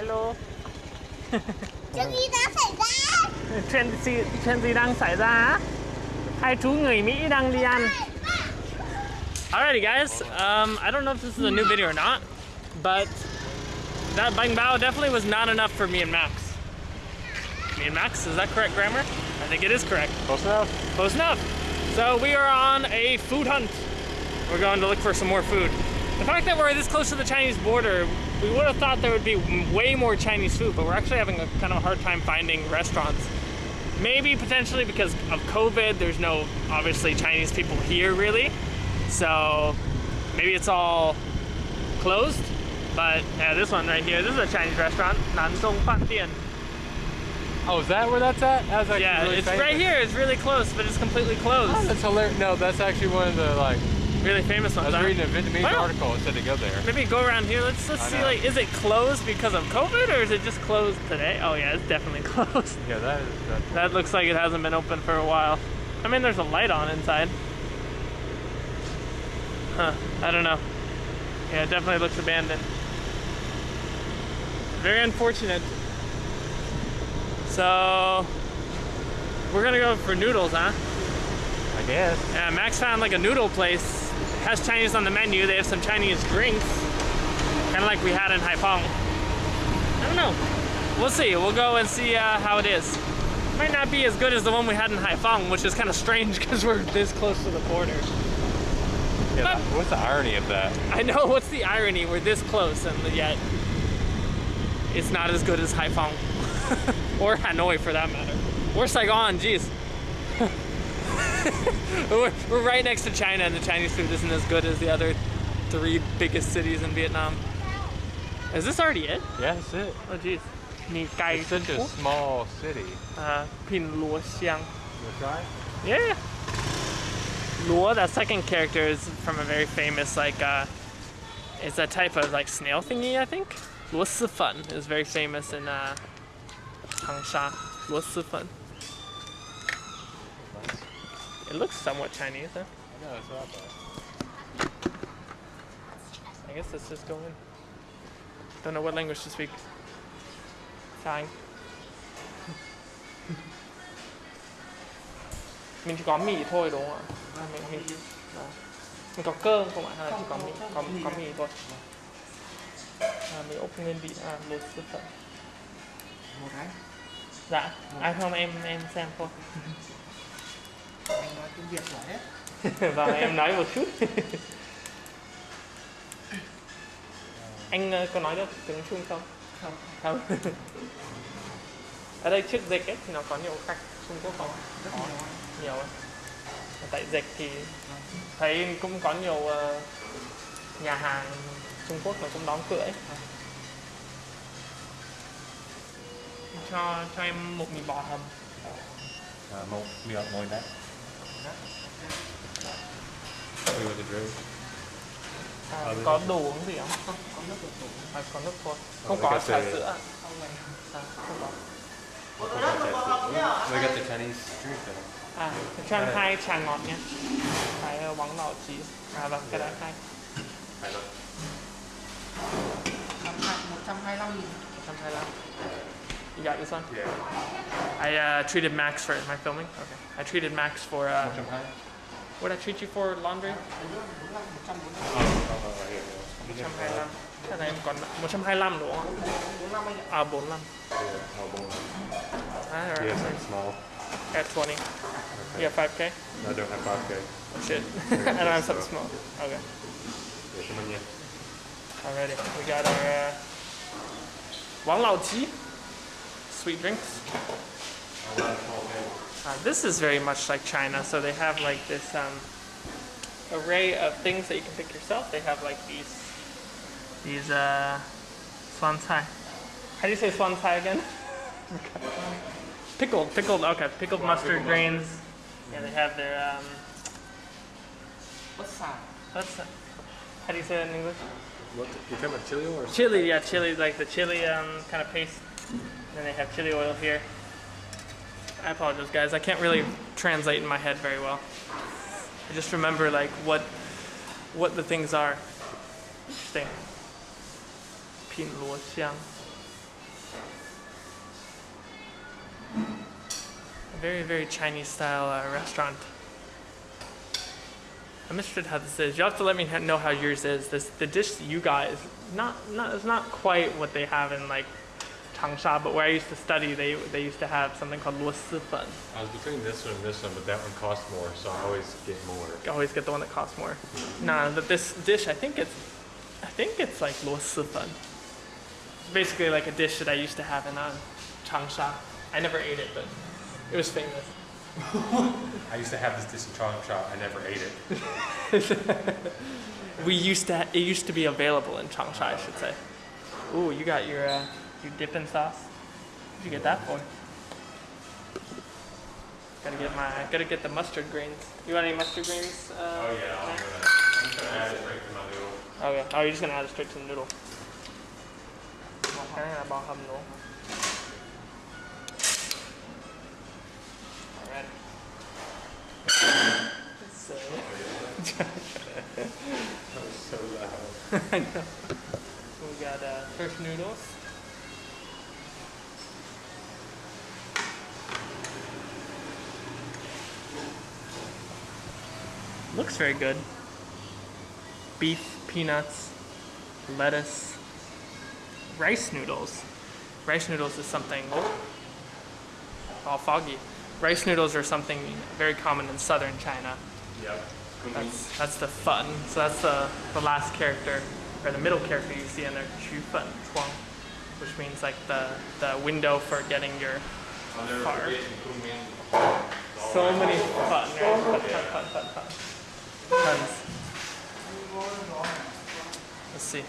Hello. Chuyện gì đã xảy ra? Chuyện gì, chuyện gì đang xảy ra? Hai chú người Mỹ đang đi ăn. Alrighty guys, um, I don't know if this is a new video or not, but that bang bao definitely was not enough for me and Max. Me and Max, is that correct grammar? I think it is correct. Close enough? Close enough. So we are on a food hunt. We're going to look for some more food. The fact that we're this close to the Chinese border, we would have thought there would be way more Chinese food, but we're actually having a kind of a hard time finding restaurants. Maybe potentially because of COVID, there's no obviously Chinese people here really. So maybe it's all closed. But yeah, this one right here, this is a Chinese restaurant, Nanzhong Fan Dian. Oh, is that where that's at? That's actually Yeah, really it's famous. right here. It's really close, but it's completely closed. Oh, that's hilarious. No, that's actually one of the like. Really famous I ones. was huh? reading a Vietnamese Well- article. It said to go there. Maybe go around here. Let's let's I see. know. Like, is it closed because of COVID or is it just closed today? Oh yeah, it's definitely closed. Yeah, that is. That, That looks like it hasn't been open for a while. I mean, there's a light on inside. Huh? I don't know. Yeah, it definitely looks abandoned. Very unfortunate. So we're gonna go for noodles, huh? I guess. Yeah, Max found like a noodle place. Has Chinese on the menu. They have some Chinese drinks, kind of like we had in Haiphong. I don't know. We'll see. We'll go and see uh, how it is. Might not be as good as the one we had in Haiphong, which is kind of strange because we're this close to the border. Yeah, But- what's the irony of that? I know. What's the irony? We're this close, and yet it's not as good as Haiphong or Hanoi, for that matter, or Saigon. Jeez. we're, we're right next to China, and the Chinese food isn't as good as the other three biggest cities in Vietnam. Is this already it? Yeah, that's it. Oh, jeez. It's such a small city. Uh, Pin Luo Xiang. You try? Yeah. Luo, that second character is from a very famous like uh it's a type of like snail thingy, I think. Luo is very famous in uh Changsha. Luo Sifen. It looks somewhat Chinese, huh? I know, that's what I thought. I guess let's just go in. Don't know what language to speak. Thai. Mình chỉ có mì thôi đúng không ạ? Mình, mình, à. mình có cơm không ạ? Hay là chỉ có mì? Có, có mì thôi. À, mình ốp nguyên vị à, lột sư phận. một cái Dạ. À không em em xem thôi. tiếng việt giỏi hết Vâng em nói một chút. Anh ờ, có nói được tiếng Trung không? không. Không. Ở đây trước dịch ấy thì nó có nhiều khách Trung Quốc không? Rất nhiều nhiều ấy tại dịch thì thấy cũng có nhiều ờ, nhà hàng Trung Quốc nó cũng đóng cửa ấy. Cho cho em một mì bò hầm. Uh, một miệng ngồi đấy. À, Ờ, có đồ uống gì không? Không có nước được à, có nước thôi. Không có trà the- sữa à? không này à, không có. We got the Chinese drink though. à cho em hai trà ngọt nha cái ờ, bóng đỏ chí à vâng cái đó hai hai mươi lăm nghìn. 125 You got this one? Yeah. I uh, treated Max for it. am I filming? Okay. I treated Max for uh, Một trăm what did I treat you for laundry? một trăm bốn mươi Oh, oh, oh, right here. yeah. 125. Cái này em còn 125 đúng không? bốn năm anh ạ À 45. Yeah. Oh, boom. Ah, You have alright. something small. At 20. You have 5k? I don't have 5K. Oh shit. I don't have something small. Okay. Yeah, come on, yeah. Alrighty. We got our uh, Wang Lao Ji. Sweet drinks. Uh, this is very much like China, so they have like this um, array of things that you can pick yourself. They have like these these uh, suan cai. How do you say suan cai again? pickled, pickled. Okay, pickled mustard grains. Yeah, they have their um, bất xài what's that? How do you say that in English? What, you talking about chili or Chili, yeah, chili, like the chili um, kind of paste. And they have chili oil here. I apologize guys, I can't really translate in my head very well. I just remember like what what the things are. Interesting. Pin luo xiang. very, very Chinese style uh, restaurant. I'm interested how this is. You have to let me know how yours is. This the dish you got is not not it's not quite what they have in like Changsha, but where I used to study, they they used to have something called luo si fen. I was between this one and this one, but that one costs more, so I always get more. I Always get the one that costs more. Nah, but this dish, I think it's I think it's like luo si fen. It's basically like a dish that I used to have in uh, Changsha. I never ate it, but it was famous. I used to have this dish in Changsha. I never ate it. We used to. It used to be available in Changsha, I should say. Ooh, you got your uh, your dipping sauce. What'd you get that for? Gotta get my. Gotta get the mustard greens. You want any mustard greens? Uh, Oh yeah, I'm Matt? gonna, I'm just gonna add it right to my noodle. Okay. Oh, you're just gonna add it straight to the noodle. Okay, about hum noodle. Alright. So, That was so loud. I know. we got uh, turf noodles. Looks very good. Beef, peanuts, lettuce, rice noodles. Rice noodles is something oh, all foggy. Rice noodles are something very common in southern China. Yep. That's that's the fun. So that's the the last character or the middle character you see in there, Chu Fen Chuang, which means like the the window for getting your I'll never Far. forget in Kunming. so many fun, right? Fun, fun, fun, fun, fun. Tons. Let's see.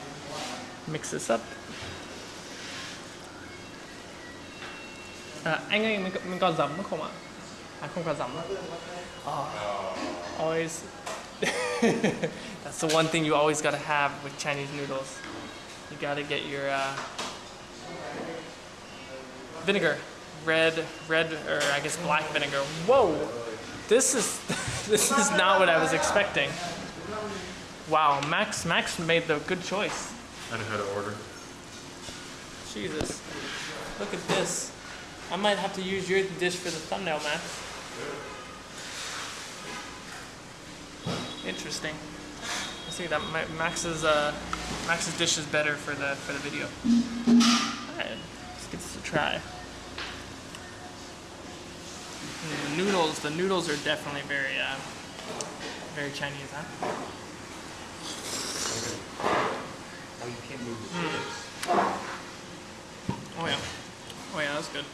Mix this up. À, anh ơi, mình, mình có giấm không ạ? À, không có giấm. Oh, always. That's the one thing you always gotta have with Chinese noodles. You gotta get your uh, vinegar, red, red, or I guess black vinegar. Whoa, this is this is not what I was expecting. Wow, Max Max made the good choice. I know how to order. Jesus, look at this. I might have to use your dish for the thumbnail, Max. Interesting. I see that Max's uh, Max's dish is better for the for the video. Alright, let's give this a try. Mm, The noodles, the noodles are definitely very uh, very Chinese, huh? Oh, you can't move the chips. Oh yeah. Oh yeah, that's good.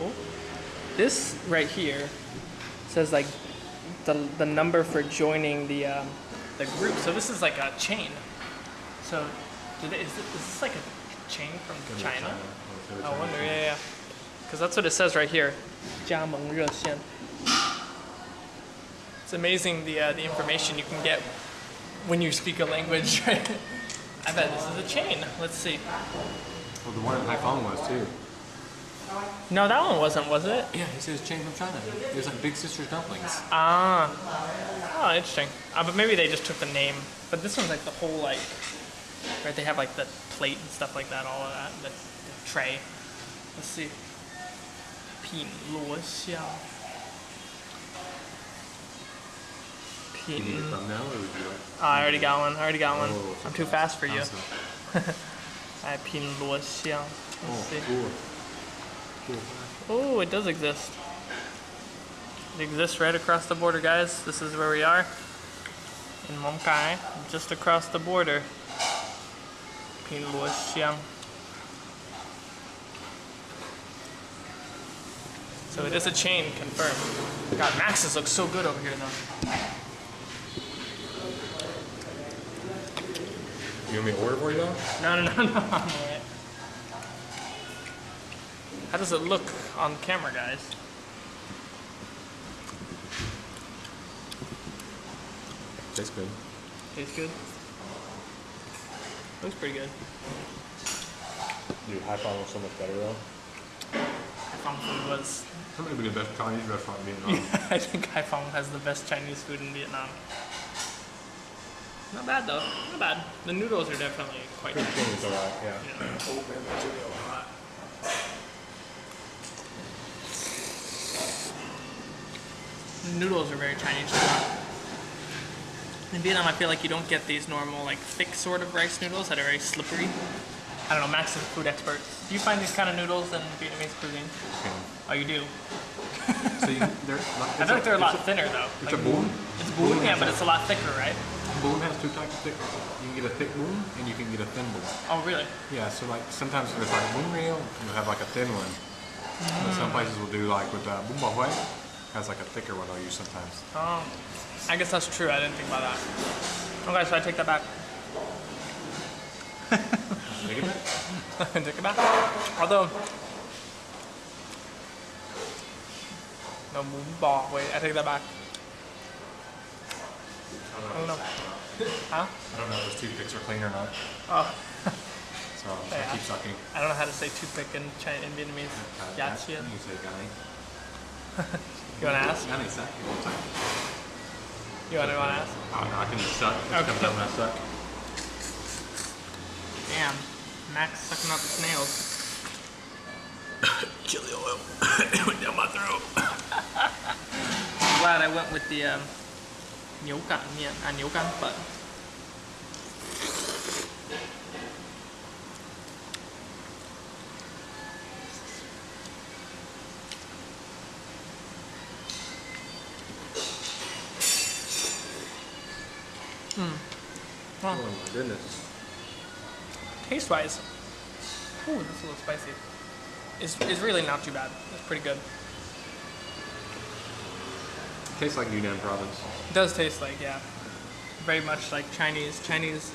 Oh, this right here says like the, the number for joining the um, the group. So this is like a chain. So did it, is, it, is this like a chain from China? I wonder. Yeah, yeah. Because that's what it says right here. 加盟热线. It's amazing the uh, the information you can get when you speak a language. Right? I bet this is a chain. Let's see. Well, the one in Haiphong was too. No, that one wasn't, was it? Yeah, he says chain from China. There's like Big Sister's dumplings. Ah. Oh, interesting. Uh, but maybe they just took the name. But this one's like the whole like, right? They have like the plate and stuff like that, all of that, the, the tray. Let's see. 品罗香。Pin. Ah, I already got one. I already got one. Oh, I'm too fast for you. I pin luo yeah. Let's see. Oh, it does exist. It exists right across the border, guys. This is where we are in Mong Cai, just across the border. So it is a chain, confirmed. God, Max's looks so good over here, though. You want me to order for you though? No, no, no, no. How does it look on camera, guys? Tastes good. Tastes good. Looks pretty good. Dude, Haiphong was so much better though. Haiphong food was. That might be the best Chinese restaurant in Vietnam. I think Haiphong has the best Chinese food in Vietnam. Not bad though. Not bad. The noodles are definitely quite Cream Chinese. chili's alright, yeah. Noodles are very Chinese. In Vietnam, I feel like you don't get these normal, like thick sort of rice noodles that are very slippery. I don't know. Max is a food expert. Do you find these kind of noodles in Vietnamese cuisine? Oh, you do. So you, they're, I feel like they're a lot thinner though. It's Like, a bún. It's bún, yeah, but it's a lot thicker, right? Bún has two types of thick. You can get a thick bún and you can get a thin bún. Oh, really? Yeah, so like sometimes there's like a bún meal, you have like a thin one. But some places will do like with uh, bún bò Huế, has like a thicker one they'll use sometimes. Oh, I guess that's true. I didn't think about that. Okay, so I take that back. Of it? take it back. Although, no bún bò. Wait, I take that back. I don't know. Huh? I don't know if those toothpicks are clean or not, Oh, so I Yeah. keep sucking. I don't know how to say toothpick in China in Vietnamese. Uh, Yeah. You say gani. You wanna ask? Gani. You wanna, wanna ask? Oh, no, I can just suck. It Okay. comes out when I suck. Damn, Max sucking out the snails. Chili oil went down my throat. I'm glad I went with the um, 牛肝面 uh, 牛肝粉. Oh my goodness. Taste wise, ooh, that's a little spicy. It's, it's really not too bad. It's pretty good. Tastes like Yunnan province. It does taste like, yeah, very much like Chinese Chinese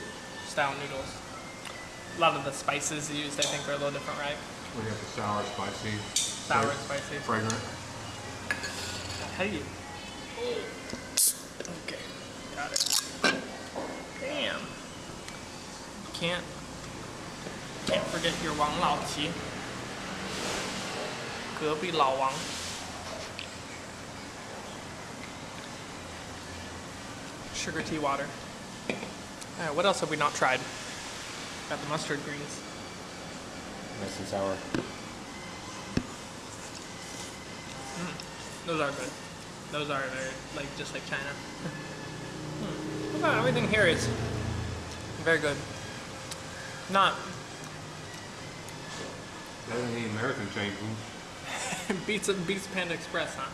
style noodles. A lot of the spices used, I think, are a little different, right? We have the sour, spicy, Sour, spicy. fragrant. How do you? Okay, got it. Damn can't can't forget your Wang Lao Ji. 隔壁老王。Sugar tea water. Alright, what else have we not tried? Got the mustard greens. Nice and sour. Mm, those are good. Those are very, like, just like China. mm. Everything here is very good. Not Better than the American chain food. beats beats Panda Express, huh?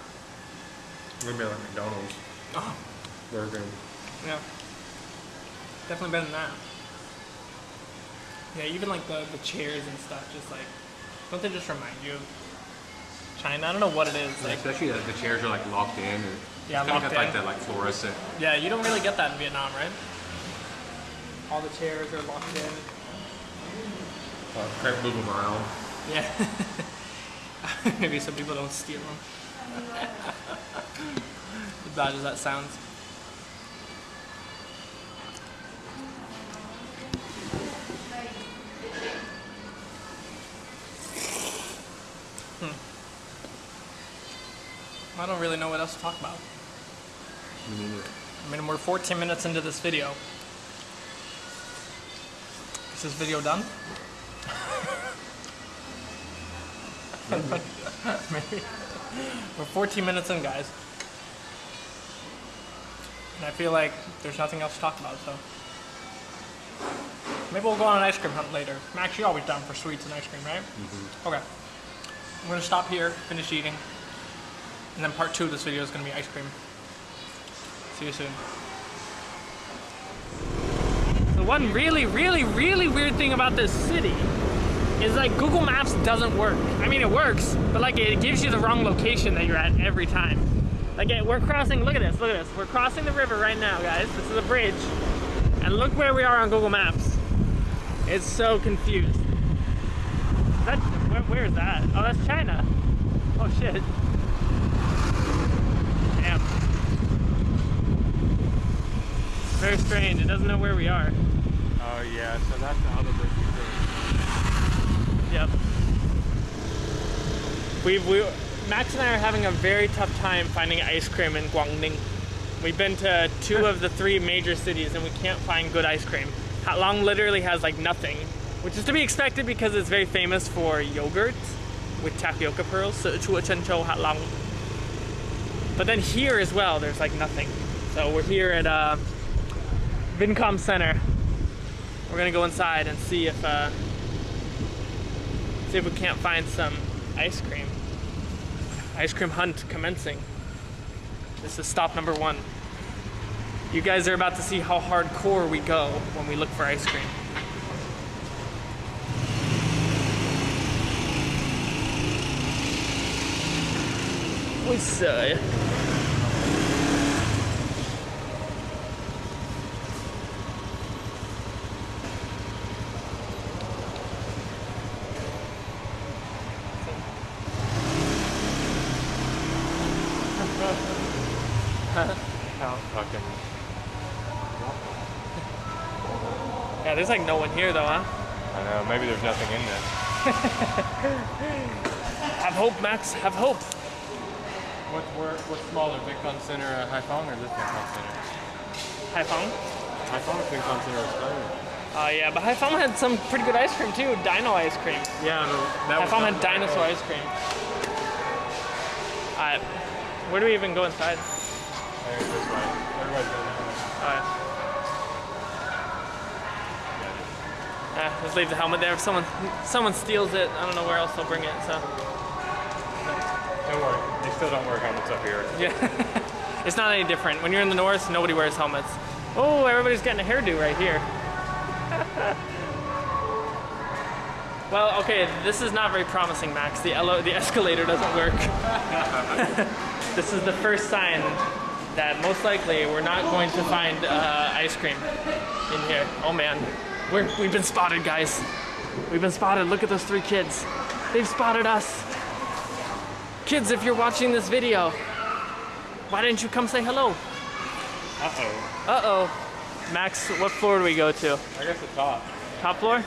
Maybe like McDonald's. Oh, Burger. yeah. Definitely better than that. Yeah, even like the, the chairs and stuff, just like, don't they just remind you of China? I don't know what it is. Like, Especially the, the chairs are like locked in. And Yeah, locked got like that like fluorescent. yeah, you don't really get that in Vietnam, right? All the chairs are locked in. Uh, can't move them around. Yeah. Maybe some people don't steal them. as bad as that sounds. Hmm. I don't really know what else to talk about. I mean, we're 14 minutes into this video. Is this video done? Maybe. We're 14 minutes in, guys. And I feel like there's nothing else to talk about, so. Maybe we'll go on an ice cream hunt later. Max, you're always down for sweets and ice cream, right? Mm-hmm. Okay. I'm gonna stop here, finish eating. And then part two of this video is gonna be ice cream. See you soon. The one really, really, really weird thing about this city is like Google Maps doesn't work. I mean, it works, but like it gives you the wrong location that you're at every time. Like we're crossing, look at this, look at this. We're crossing the river right now, guys. This is a bridge. And look where we are on Google Maps. It's so confused. That, where, where is that? Oh, that's China. Oh shit. Damn. Very strange. It doesn't know where we are. Oh yeah, so that's bridge. Yep. We we Max and I are having a very tough time finding ice cream in Guangdong. We've been to two of the three major cities and we can't find good ice cream. Ha Long literally has like nothing, which is to be expected because it's very famous for yogurt with tapioca pearls. So Chua Chen Chou Ha Long. But then here as well, there's like nothing. So we're here at uh, Vincom Center. We're gonna go inside and see if uh, see if we can't find some ice cream. Ice cream hunt commencing. This is stop number one. You guys are about to see how hardcore we go when we look for ice cream. We say. How fucking. Yeah, there's like no one here though, huh? I know. Maybe there's nothing in there. Have hope, Max. Have hope. What's where, what's smaller, Vincom Center, uh, Haiphong, or this Vincom Center? Haiphong. Haiphong Vincom Center is better. Uh, yeah, but Haiphong had some pretty good ice cream too. Dino ice cream. Yeah, no, that was Haiphong not had dinosaur ice cream. Alright, where do we even go inside? I think this way. Everybody's going. Alright. Uh, let's leave the helmet there. If someone someone steals it, I don't know where else they'll bring it. So Don't worry. They still don't wear helmets up here. yeah, it's not any different. When you're in the north, nobody wears helmets. Oh, everybody's getting a hairdo right here. well, okay, this is not very promising, Max. The the escalator doesn't work. this is the first sign that most likely we're not going to find uh, ice cream in here. Oh man, we're, we've been spotted, guys. We've been spotted. Look at those three kids. They've spotted us. Kids, if you're watching this video, why didn't you come say hello? Uh-oh. Uh-oh. Max, what floor do we go to? I guess the top. Top floor?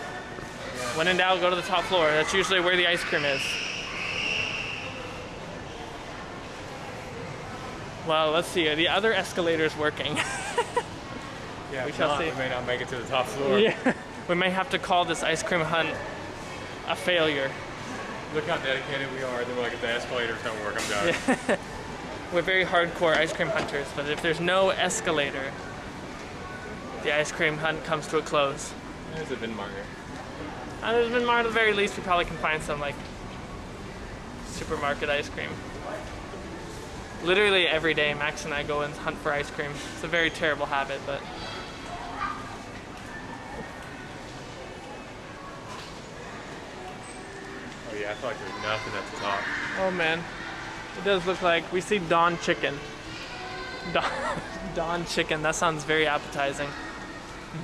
When in doubt, go to the top floor. That's usually where the ice cream is. Well, let's see. The other escalators working? Yeah, We shall not, see. We may not make it to the top floor. yeah. We may have to call this ice cream hunt a failure. Look how dedicated we are. They're like, if the escalators don't work, I'm done. We're very hardcore ice cream hunters, but if there's no escalator, the ice cream hunt comes to a close. There's a Vinmart. Uh, there's been more at the very least we probably can find some like supermarket ice cream. Literally every day Max and I go and hunt for ice cream. It's a very terrible habit, but yeah, I feel like there's nothing at the top. oh man. It does look like we see Dawn chicken. Don, Dawn chicken, that sounds very appetizing.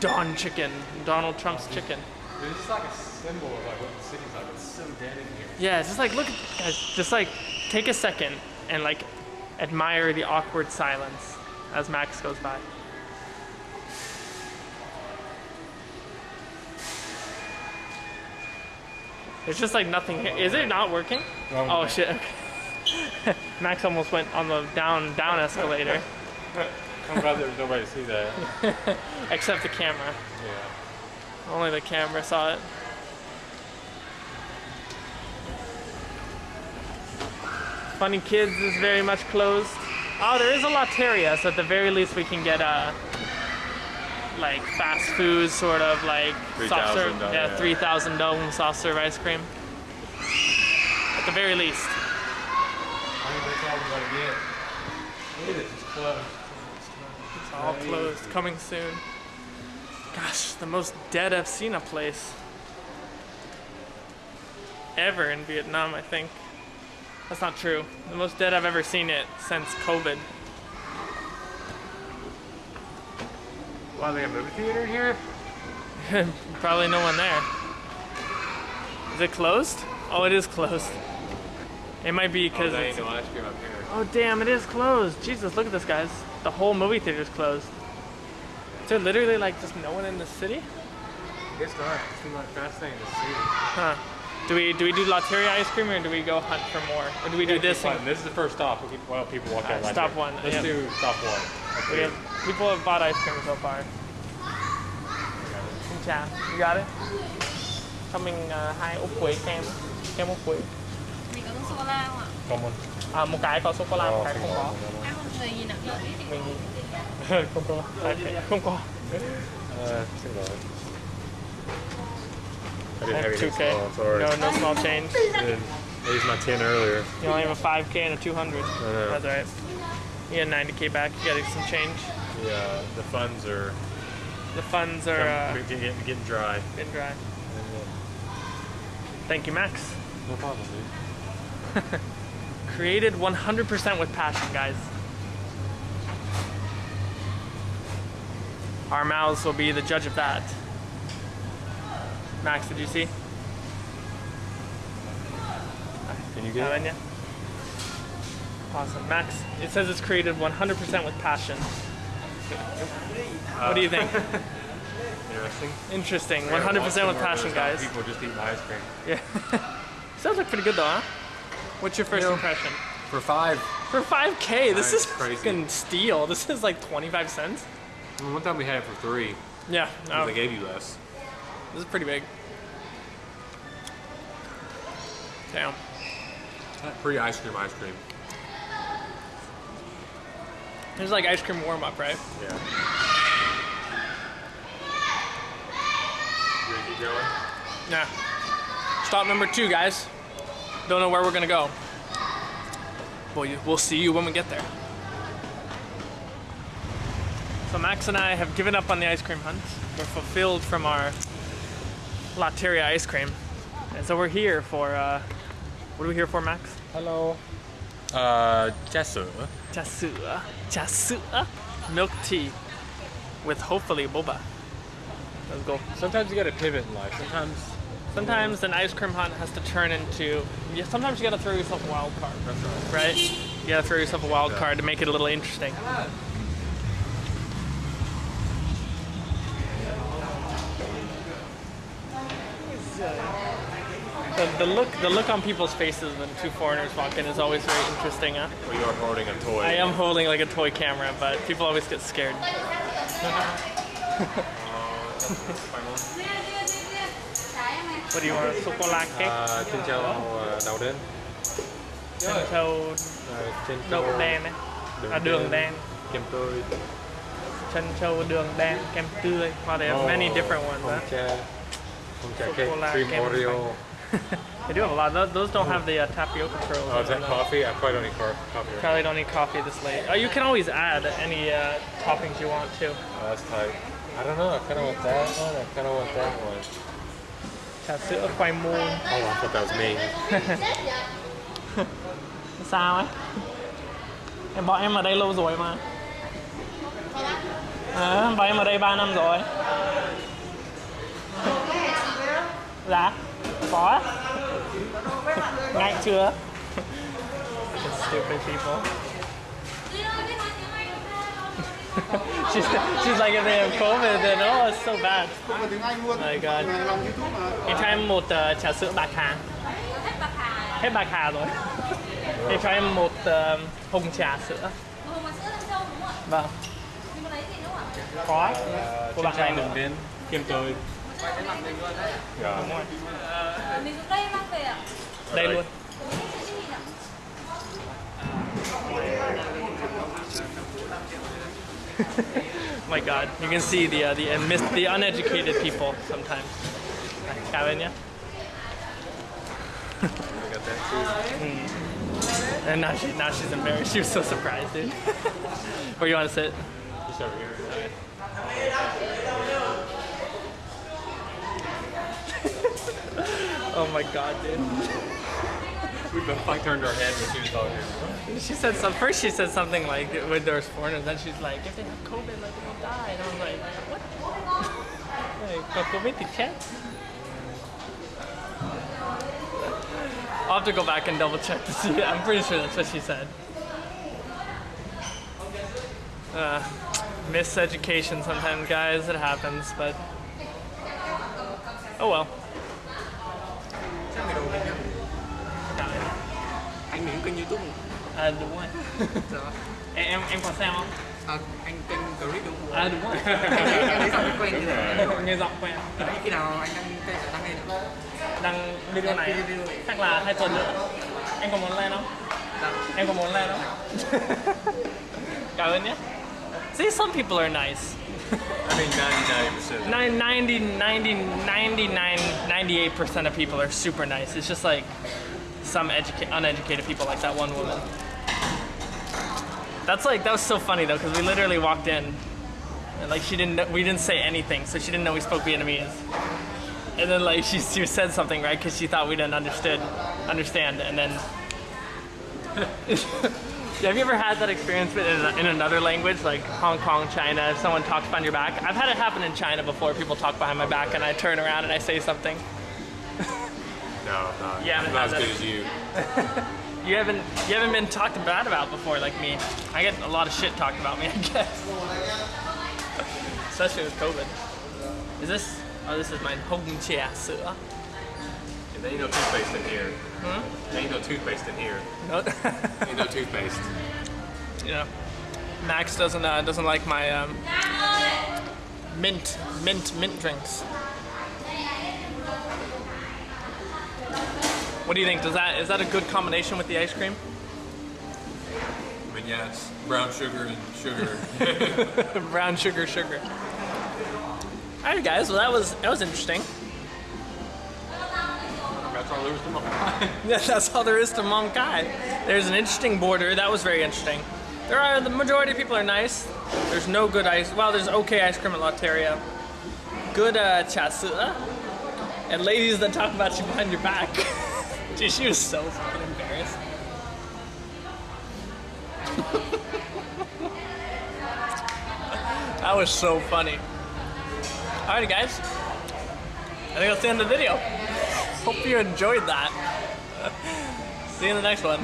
Don chicken, Donald Trump's chicken. Dude, this is like a symbol of like what the city's like. It's so dead in here. Yeah, it's just like look, guys, just like take a second and like admire the awkward silence as Max goes by. There's just like nothing here. Is it not working? Wrong Oh way. shit. Okay. Max almost went on the down down escalator, I'm glad there was nobody to see that. except the camera. Yeah. Only the camera saw it. Funny Kids is very much closed. Oh, there is a Lotteria, so at the very least we can get a like fast food sort of like soft serve, $3,000, yeah, yeah. three thousand dome soft serve ice cream. At the very least. I think that's all we're gonna get. Look at it, it's closed. It's all closed. Coming soon. Gosh, the most dead I've seen a place ever in Vietnam, I think. That's not true. The most dead I've ever seen it since COVID. Wow, they have a movie theater here? Probably no one there. Is it closed? Oh, it is closed. It might be Oh, because there it's. ice cream up here. Oh, damn, it is closed. Jesus, look at this, guys. The whole movie theater is closed. Is there literally like just no one in the city? It's not. It's not fascinating to see. Huh. Do we do we do Lotteria ice cream or do we go hunt for more? Or do we do this? And, This is the first stop. Keep, well, people walk out. stop one, Let's yeah. do stop one. We have people have bought ice cream so far. Xin chào. You got it? Cho mình uh, hai ốc quế kem. Kem ốc quế. Mình có sô cô la không ạ? Có một. À, một cái có sô cô la, một cái không có. Ăn một người nhìn ạ. Mình không có. Không có. Uh, xin lỗi. I I didn't have have any 2K. small, sorry. No, no small change. I, I used my 10 earlier. You only have a 5K and a 200. know. That's alright. You get 90K back. You gotta get some change. Yeah, the funds are The funds are uh, getting, getting, getting dry. been dry. Thank you, Max. No problem, dude. Created 100% with passion, guys. Our mouths will be the judge of that. Max, did you see? Can you get it? Haven't you? Awesome. Max, it says it's created 100% with passion. What do you think? Interesting. Interesting. 100% with passion, guys. People just eating ice cream. Yeah. Sounds like pretty good though, huh? What's your first You know- impression? For five. For 5K, this is crazy. fucking steal. This is like 25 cents. One time we had it for three. Yeah, no, oh. They gave you less. this is pretty big. Damn. Pre ice cream, ice cream. There's like ice cream warm up, right? Yeah. You ready to keep going? Nah. Stop number two, guys. Don't know where we're gonna go. Well, we'll see you when we get there. So Max and I have given up on the ice cream hunt. We're fulfilled from our Lotteria ice cream, and so we're here for. Uh, what are we here for, Max? Hello. Uh, Jessa. Chasua. Chasua. Milk tea with hopefully boba. Let's go. Sometimes you gotta pivot in life. Sometimes Sometimes an ice cream hunt has to turn into. Yeah, sometimes you gotta throw yourself a wild card. that's right. right? You gotta throw yourself a wild Yeah. card to make it a little interesting. The, the look, the look on people's faces when two foreigners walk in is always very interesting. Huh? Well, you are holding a toy. I am holding like a toy camera, but people always get scared. What do you want? Chocolate cake, À, trên trâu uh, đầu đến. chân trâu Ờ, trên trâu đậu đen ấy. À, đường đen. kem tươi. chân trâu đường đen kem tươi wow they have many different ones Không huh? cha. Không cha cake. Cream kem Oreo. They do have a lot those, those don't have the uh, tapioca pearls Oh, is that coffee? I probably don't need car- coffee. Right? probably don't need coffee this late oh you can always add any uh, toppings you want to Oh, that's tight. I don't know. I kind of want that one. I kind of want that one. sữa khoai môn Oh, I thought that was me. sao ấy em bọn em ở đây lâu rồi mà à, bọn em ở đây 3 năm rồi dạ có ngay chưa? Stupid people. She's, she's like if they have COVID then oh it's so bad. My god. Em cho em một uh, trà sữa bạc hà. Hết bạc hà rồi. Em cho em một uh, hồng trà sữa. Hồng mà sữa Lâm Châu đúng không ạ? vâng có của trâu này đường đến. Kem tươi. Yeah. Đúng rồi. Mình xuống đây mang về ạ. đây luôn Cái gì ạ? my god you can see the uh, the, uh, mis- the uneducated people sometimes Karen, yeah? We got that too. and now, she, now she's embarrassed she was so surprised dude where you want to sit Just over here. Oh my god dude We both like turned our head when she was talking. She said some. First, she said something like when there's foreigners. Then she's like, if they have COVID, like they'll die. And I was like, what? like, COVID chết. I'll have to go back and double check to see. I'm pretty sure that's what she said. Uh, miseducation sometimes, guys. It happens, but oh well. Anh mình kênh YouTube À đúng rồi. em em em có xem không? Ờ, anh kênh clip đúng không? À đúng rồi. em thấy giọng quen như thế. Nghe giọng quen. Đấy, khi nào anh đăng kênh đăng lên ạ? Đăng video này Đăng video này. chắc là hai tuần nữa. Anh có muốn lên không? Dạ. Em có muốn lên không? Cảm ơn nhé. See, some people are nice. I mean, 99%. Nine- 90, 90, 99, 98% of people are super nice. It's just like some uneducated people, like that one woman. That's like that was so funny though, because we literally walked in, and like she didn't, know, we didn't say anything, so she didn't know we spoke Vietnamese. And then like she, she said something right because she thought we didn't understood, understand, and then. Have you ever had that experience in, in another language, like Hong Kong, China, if someone talks behind your back? I've had it happen in China before. People talk behind my back, and I turn around and I say something. No, no. Yeah, I'm not as good as you. You haven't you haven't been talked bad about before like me. I get a lot of shit talked about me, I guess. Especially with COVID. Is this? Oh, this is my Hong Chia sữa. And there ain't no toothpaste in here. Hmm? There ain't no toothpaste in here. No, Ain't no toothpaste. yeah. Max doesn't uh, doesn't like my um, mint mint mint drinks. What do you think? Does that is that a good combination with the ice cream? I mean, yeah, it's brown sugar and sugar. Brown sugar, sugar. All right, guys. Well, that was that was interesting. That's all there is to Yeah, that's all there is to Mong Cai. There's an interesting border. That was very interesting. There are the majority of people are nice. There's no good ice. Well, there's okay ice cream at Lotteria. Good uh, chasua. And ladies that talk about you behind your back. Dude, she was so fucking embarrassed. that was so funny. Alrighty, guys. I think that's the end of the video. Hope you enjoyed that. See you in the next one.